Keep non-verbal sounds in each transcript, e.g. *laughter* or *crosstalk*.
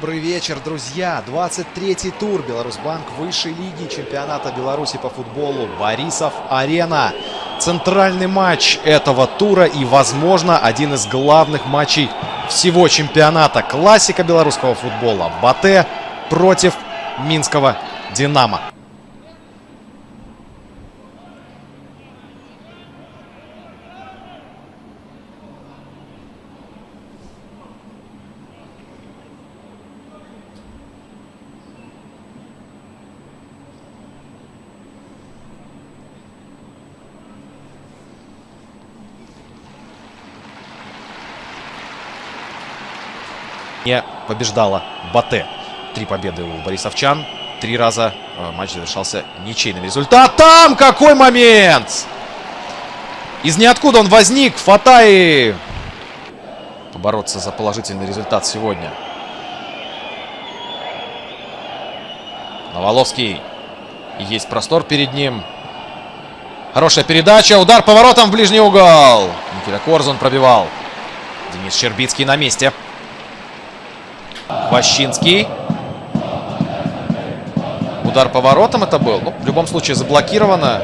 Добрый вечер, друзья! 23-й тур Беларусьбанк высшей лиги чемпионата Беларуси по футболу Борисов-Арена. Центральный матч этого тура и, возможно, один из главных матчей всего чемпионата. Классика белорусского футбола. Батэ против Минского Динамо. Не побеждала Батэ. Три победы у борисовчан. Три раза э, матч завершался ничейным результатом. Какой момент! Из ниоткуда он возник. Фатай побороться за положительный результат сегодня. Новоловский. Есть простор перед ним. Хорошая передача. Удар поворотом в ближний угол. Никита Корзун пробивал. Денис Щербицкий на месте. Ващинский. Удар поворотом это был. Ну, в любом случае заблокировано.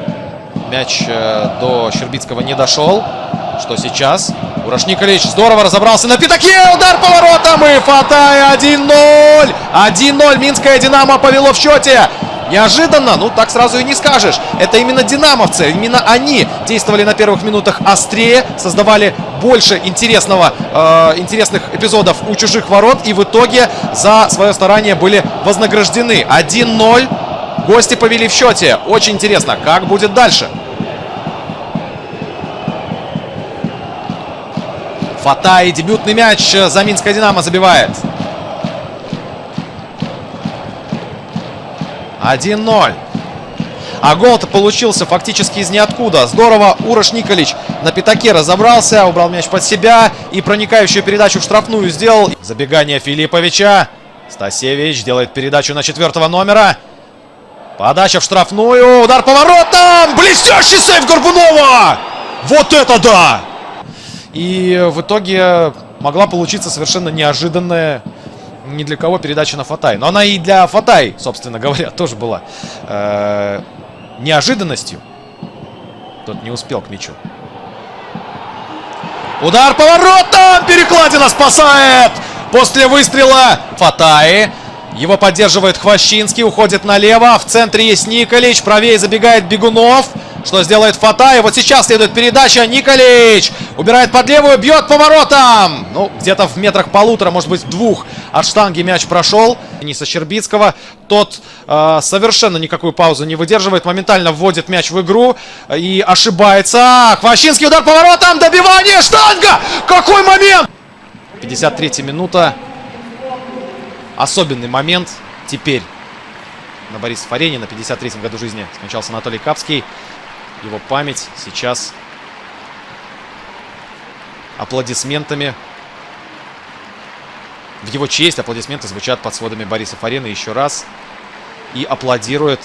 Мяч э, до Щербицкого не дошел. Что сейчас? Ураш Николич здорово разобрался на пятаке. Удар поворотом и Фатай 1-0. 1-0. Минская Динамо повело в счете. Неожиданно, ну так сразу и не скажешь. Это именно динамовцы, именно они действовали на первых минутах острее, создавали больше интересного, э, интересных эпизодов у чужих ворот. И в итоге за свое старание были вознаграждены. 1-0. Гости повели в счете. Очень интересно, как будет дальше. Фатай, дебютный мяч за Минское Динамо забивает. 1-0. А гол-то получился фактически из ниоткуда. Здорово Урош Николич на пятаке разобрался, убрал мяч под себя и проникающую передачу в штрафную сделал. Забегание Филипповича. Стасевич делает передачу на четвертого номера. Подача в штрафную. Удар поворотом. Блестящий сейф Горбунова. Вот это да! И в итоге могла получиться совершенно неожиданная ни для кого передача на Фатай. Но она и для Фатай, собственно говоря, *laughs* тоже была э, неожиданностью. Тот не успел к мячу. Удар поворотом! Перекладина спасает! После выстрела Фатай. Его поддерживает Хвощинский, уходит налево. В центре есть Николич, правее забегает Бегунов. Что сделает Фатай? Вот сейчас следует передача. Николич убирает под левую, бьет поворотом. Ну, где-то в метрах полутора, может быть, двух от штанги мяч прошел. Дениса Щербицкого. Тот э, совершенно никакую паузу не выдерживает. Моментально вводит мяч в игру и ошибается. Хвощинский удар поворотом. Добивание. Штанга! Какой момент! 53 минута. Особенный момент теперь на Борисов Арене. На 53-м году жизни скончался Анатолий Капский. Его память сейчас аплодисментами. В его честь аплодисменты звучат под сводами Борисов Арены еще раз. И аплодирует,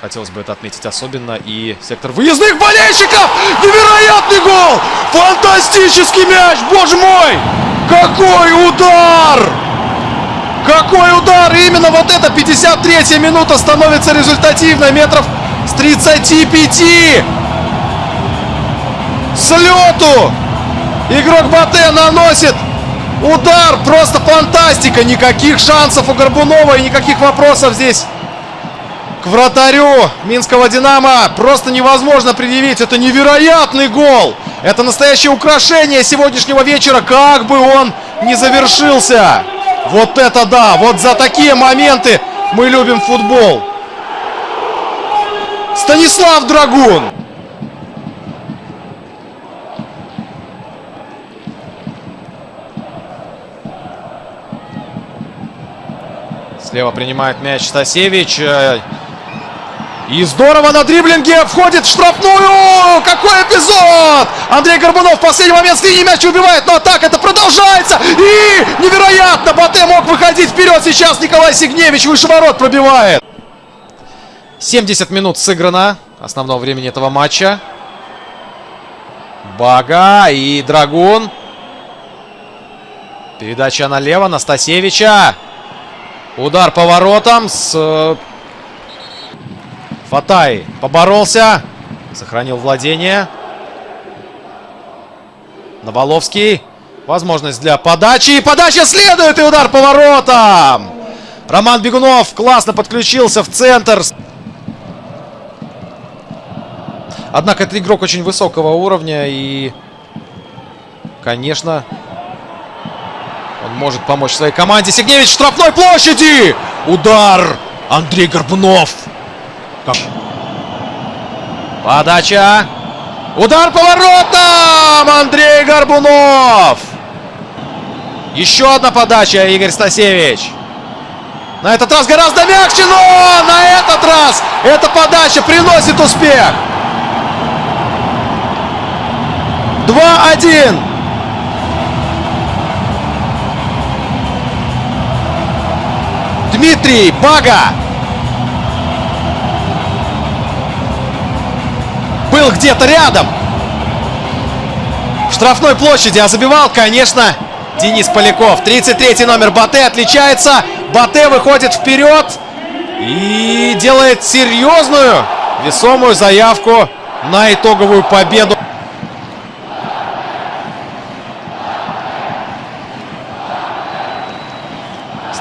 хотелось бы это отметить особенно, и сектор выездных болельщиков! Невероятный гол! Фантастический мяч! Боже мой! Какой удар! Какой удар! Именно вот эта 53-я минута становится результативной. Метров с 35! С лету! Игрок Батэ наносит удар. Просто фантастика. Никаких шансов у Горбунова и никаких вопросов здесь к вратарю Минского Динамо. Просто невозможно предъявить. Это невероятный гол. Это настоящее украшение сегодняшнего вечера. Как бы он не завершился. Вот это да! Вот за такие моменты мы любим футбол. Станислав Драгун! Слева принимает мяч Стасевич. И здорово на дриблинге входит в штрафную! Какой эпизод! Андрей Горбунов в последний момент с линии мяч убивает, но атака это продолжается! И невероятно! Батэ мог выходить вперед сейчас Николай Сигневич выше ворот пробивает. 70 минут сыграно основного времени этого матча. Бага и Драгун. Передача налево. Настасевича. Удар по воротам с... э, Фатай поборолся. Сохранил владение. Новоловский. Возможность для подачи. И подача следует. И удар по воротам. Роман Бегунов классно подключился в центр. Однако это игрок очень высокого уровня. И, конечно, он может помочь своей команде. Сигневич в штрафной площади. Удар. Андрей Горбунов. Как? Подача. Удар по воротам! Андрей Горбунов! Еще одна подача, Игорь Стасевич. На этот раз гораздо мягче, но на этот раз эта подача приносит успех. 2-1. Дмитрий Бага. Был где-то рядом. В штрафной площади, а забивал, конечно, Денис Поляков. 33 номер Батэ отличается. Батэ выходит вперед и делает серьезную, весомую заявку на итоговую победу.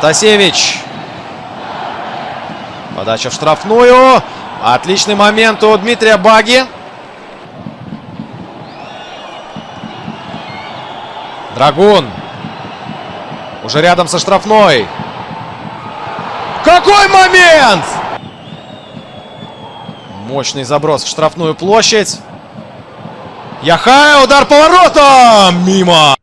Стасевич. Подача в штрафную. Отличный момент у Дмитрия Баги. Драгун. Уже рядом со штрафной. Какой момент! Мощный заброс в штрафную площадь. Яхая, удар по воротам! Мимо!